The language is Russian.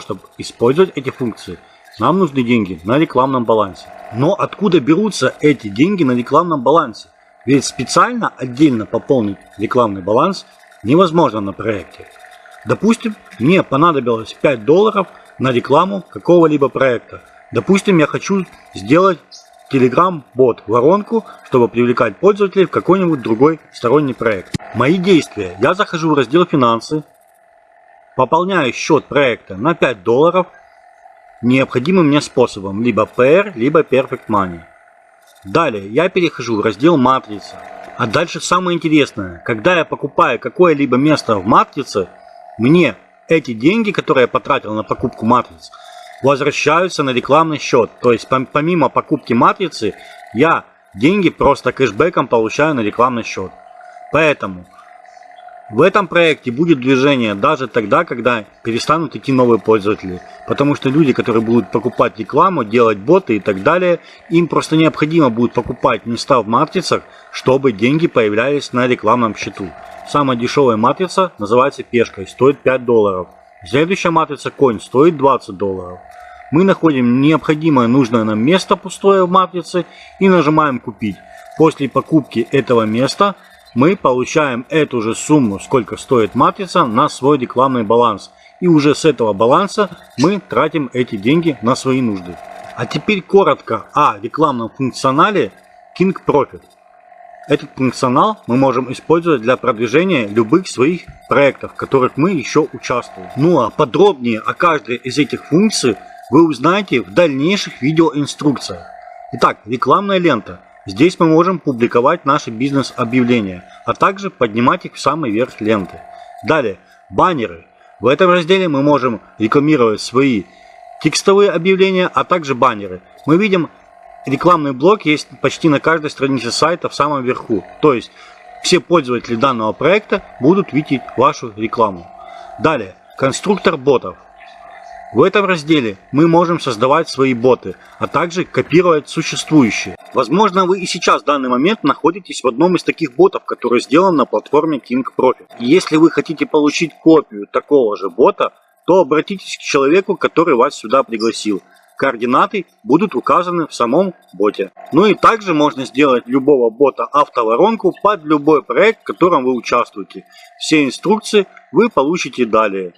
чтобы использовать эти функции, нам нужны деньги на рекламном балансе. Но откуда берутся эти деньги на рекламном балансе? Ведь специально отдельно пополнить рекламный баланс невозможно на проекте. Допустим, мне понадобилось 5 долларов на рекламу какого-либо проекта. Допустим, я хочу сделать Telegram-бот воронку, чтобы привлекать пользователей в какой-нибудь другой сторонний проект. Мои действия. Я захожу в раздел «Финансы», Пополняю счет проекта на 5 долларов необходимым мне способом, либо PR, либо Perfect Money. Далее я перехожу в раздел матрица. А дальше самое интересное, когда я покупаю какое-либо место в матрице, мне эти деньги, которые я потратил на покупку матриц, возвращаются на рекламный счет. То есть помимо покупки матрицы, я деньги просто кэшбэком получаю на рекламный счет. Поэтому в этом проекте будет движение даже тогда, когда перестанут идти новые пользователи. Потому что люди, которые будут покупать рекламу, делать боты и так далее, им просто необходимо будет покупать места в матрицах, чтобы деньги появлялись на рекламном счету. Самая дешевая матрица называется пешкой, стоит 5 долларов. Следующая матрица конь стоит 20 долларов. Мы находим необходимое нужное нам место пустое в матрице и нажимаем купить. После покупки этого места мы получаем эту же сумму, сколько стоит матрица, на свой рекламный баланс. И уже с этого баланса мы тратим эти деньги на свои нужды. А теперь коротко о рекламном функционале King Profit. Этот функционал мы можем использовать для продвижения любых своих проектов, в которых мы еще участвуем. Ну а подробнее о каждой из этих функций вы узнаете в дальнейших видеоинструкциях. Итак, рекламная лента. Здесь мы можем публиковать наши бизнес-объявления, а также поднимать их в самый верх ленты. Далее, баннеры. В этом разделе мы можем рекламировать свои текстовые объявления, а также баннеры. Мы видим, рекламный блок есть почти на каждой странице сайта в самом верху. То есть, все пользователи данного проекта будут видеть вашу рекламу. Далее, конструктор ботов. В этом разделе мы можем создавать свои боты, а также копировать существующие. Возможно, вы и сейчас в данный момент находитесь в одном из таких ботов, который сделан на платформе King Profit. И если вы хотите получить копию такого же бота, то обратитесь к человеку, который вас сюда пригласил. Координаты будут указаны в самом боте. Ну и также можно сделать любого бота автоворонку под любой проект, в котором вы участвуете. Все инструкции вы получите далее.